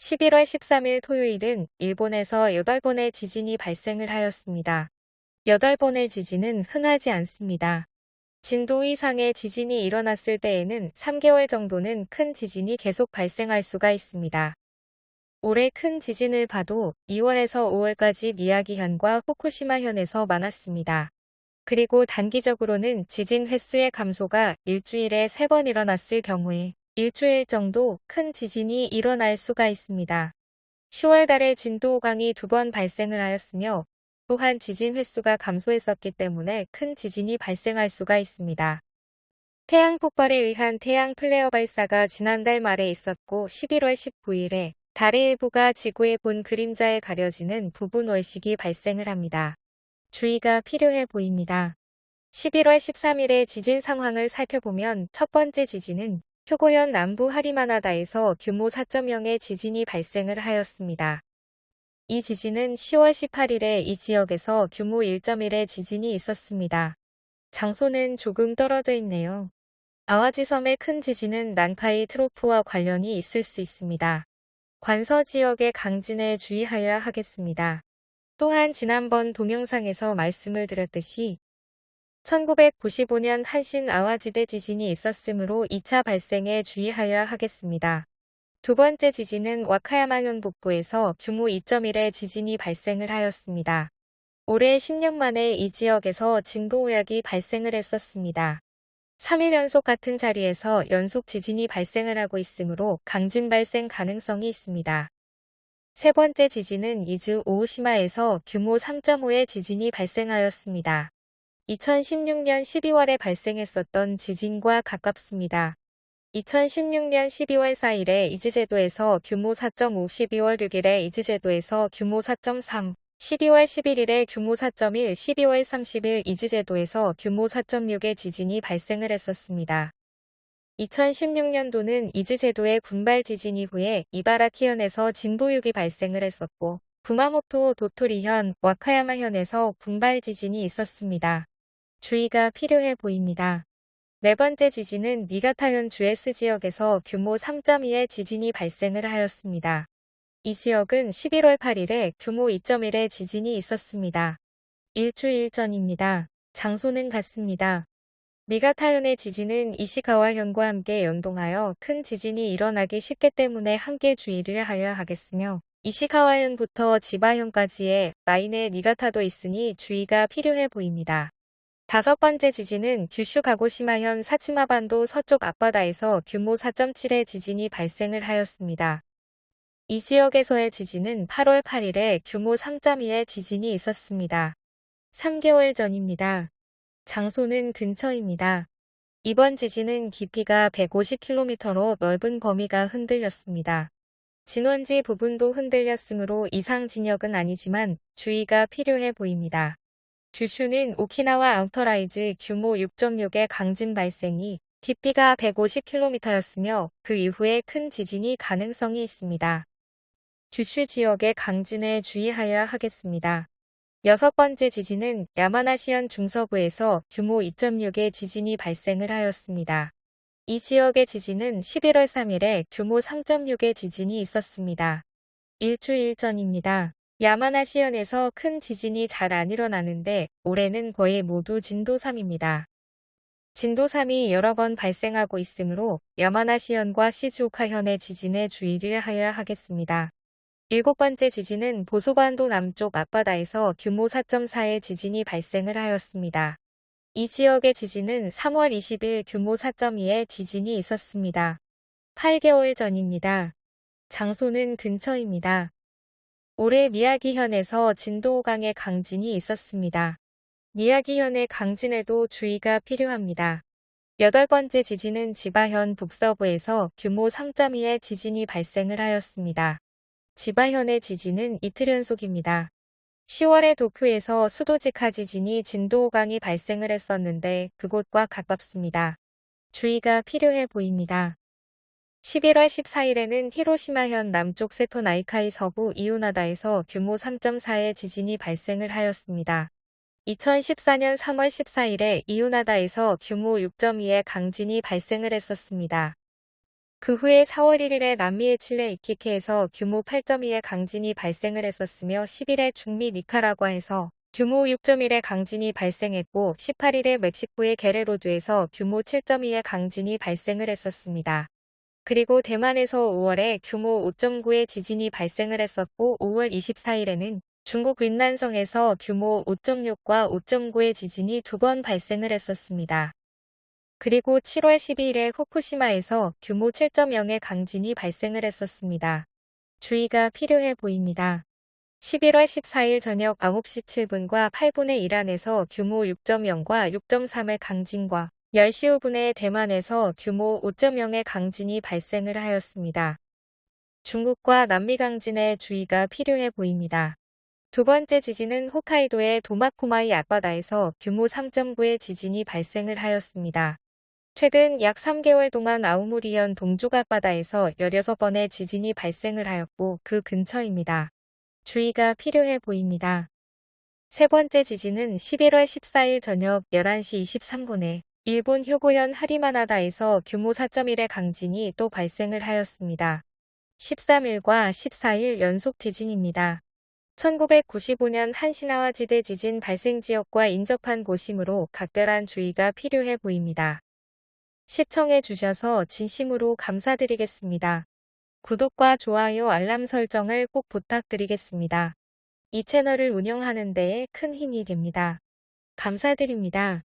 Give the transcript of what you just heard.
11월 13일 토요일은 일본에서 8번의 지진이 발생을 하였습니다. 8번의 지진은 흔하지 않습니다. 진도 이상의 지진이 일어났을 때에는 3개월 정도는 큰 지진이 계속 발생할 수가 있습니다. 올해 큰 지진을 봐도 2월에서 5월까지 미야기현과 후쿠시마현에서 많았습니다. 그리고 단기적으로는 지진 횟수의 감소가 일주일에 3번 일어났을 경우에 일주일 정도 큰 지진이 일어날 수가 있습니다. 10월 달에 진도 5강이 두 번 발생을 하였으며 또한 지진 횟수가 감소했었기 때문에 큰 지진이 발생할 수가 있습니다. 태양 폭발에 의한 태양 플레어 발사가 지난달 말에 있었고 11월 19일에 달의 일부가 지구의 본 그림자에 가려지는 부분 월식이 발생을 합니다. 주의가 필요해 보입니다. 11월 13일의 지진 상황을 살펴보면 첫 번째 지진은 표고현 남부 하리마나다에서 규모 4.0의 지진이 발생을 하였습니다. 이 지진은 10월 18일에 이 지역에서 규모 1.1의 지진이 있었습니다. 장소는 조금 떨어져 있네요. 아와지 섬의 큰 지진은 난카이 트로프와 관련이 있을 수 있습니다. 관서 지역의 강진에 주의하여야 하겠습니다. 또한 지난번 동영상에서 말씀을 드렸듯이 1995년 한신 아와지대 지진이 있었으므로 2차 발생에 주의하여야 하겠습니다. 두 번째 지진은 와카야마현 북부에서 규모 2.1의 지진이 발생을 하였습니다. 올해 10년 만에 이 지역에서 진도 오약이 발생을 했었습니다. 3일 연속 같은 자리에서 연속 지진이 발생을 하고 있으므로 강진 발생 가능성이 있습니다. 세 번째 지진은 이즈 오우시마에서 규모 3.5의 지진이 발생하였습니다. 2016년 12월에 발생했었던 지진과 가깝습니다. 2016년 12월 4일에 이즈제도에서 규모 4.5, 12월 6일에 이즈제도에서 규모 4.3, 12월 11일에 규모 4.1, 12월 30일 이즈제도에서 규모 4.6의 지진이 발생을 했었습니다. 2016년도는 이즈제도의 군발 지진 이후에 이바라키현에서 진도 6이 발생을 했었고 구마모토 도토리현, 와카야마현에서 군발 지진이 있었습니다. 주의가 필요해 보입니다. 네 번째 지진은 니가타현 주에스 지역에서 규모 3.2의 지진이 발생을 하였습니다. 이 지역은 11월 8일에 규모 2.1의 지진이 있었습니다. 일주일 전입니다. 장소는 같습니다. 니가타현의 지진은 이시가와현과 함께 연동하여 큰 지진이 일어나기 쉽기 때문에 함께 주의를 하여야 하겠으며 이시가와현부터 지바현까지의 라인에 니가타도 있으니 주의가 필요해 보입니다. 다섯 번째 지진은 규슈 가고시마현 사치마반도 서쪽 앞바다에서 규모 4.7의 지진이 발생을 하였습니다. 이 지역에서의 지진은 8월 8일에 규모 3.2의 지진이 있었습니다. 3개월 전입니다. 장소는 근처입니다. 이번 지진은 깊이가 150km로 넓은 범위가 흔들렸습니다. 진원지 부분도 흔들렸으므로 이상 진역은 아니지만 주의가 필요해 보입니다. 규슈는 오키나와 outer rise 규모 6.6의 강진 발생이 깊이가 150km였으며 그 이후에 큰 지진이 가능성이 있습니다. 규슈 지역의 강진에 주의하여야 하겠습니다. 여섯 번째 지진은 야마나시현 중서부에서 규모 2.6의 지진이 발생을 하였습니다. 이 지역의 지진은 11월 3일에 규모 3.6의 지진이 있었습니다. 일주일 전입니다. 야마나시현에서 큰 지진이 잘 안 일어나는데 올해는 거의 모두 진도 3입니다. 진도 3이 여러 번 발생하고 있으므로 야마나시현과 시즈오카현의 지진에 주의를 하여야 하겠습니다. 일곱 번째 지진은 보소반도 남쪽 앞바다에서 규모 4.4의 지진이 발생을 하였습니다. 이 지역의 지진은 3월 20일 규모 4.2의 지진이 있었습니다. 8개월 전입니다. 장소는 근처입니다. 올해 미야기현에서 진도 5강의 강진이 있었습니다. 미야기현의 강진에도 주의가 필요합니다. 여덟 번째 지진은 지바현 북서부에서 규모 3.2의 지진이 발생을 하였습니다. 지바현의 지진은 이틀 연속입니다. 10월에 도쿄에서 수도직하 지진이 진도 5강이 발생을 했었는데 그곳과 가깝습니다. 주의가 필요해 보입니다. 11월 14일에는 히로시마현 남쪽 세토 나이카이 서부 이오나다에서 규모 3.4의 지진이 발생을 하였습니다. 2014년 3월 14일에 이오나다에서 규모 6.2의 강진이 발생을 했었습니다. 그 후에 4월 1일에 남미의 칠레 이키케에서 규모 8.2의 강진이 발생을 했었으며 10일에 중미 니카라과에서 규모 6.1의 강진이 발생했고 18일에 멕시코의 게레로드에서 규모 7.2의 강진이 발생을 했었습니다. 그리고 대만에서 5월에 규모 5.9의 지진이 발생을 했었고 5월 24일에는 중국 윈난성에서 규모 5.6과 5.9의 지진이 두 번 발생을 했었습니다. 그리고 7월 12일에 후쿠시마에서 규모 7.0의 강진이 발생을 했었습니다. 주의가 필요해 보입니다. 11월 14일 저녁 9시 7분과 8분에 이란에서 규모 6.0과 6.3의 강진과 10시 5분에 대만에서 규모 5.0의 강진이 발생을 하였습니다. 중국과 남미 강진에 주의가 필요해 보입니다. 두 번째 지진은 홋카이도의 도마코마이 앞바다에서 규모 3.9의 지진이 발생을 하였습니다. 최근 약 3개월 동안 아우무리현 동쪽 앞바다에서 16번의 지진이 발생을 하였고 그 근처입니다. 주의가 필요해 보입니다. 세 번째 지진은 11월 14일 저녁 11시 23분에 일본 효고현 하리마나다에서 규모 4.1의 강진이 또 발생을 하였습니다. 13일과 14일 연속 지진입니다. 1995년 한시나와 지대 지진 발생 지역과 인접한 곳이므로 각별한 주의가 필요해 보입니다. 시청해 주셔서 진심으로 감사드리겠습니다. 구독과 좋아요 알람 설정을 꼭 부탁드리겠습니다. 이 채널을 운영하는 데에 큰 힘이 됩니다. 감사드립니다.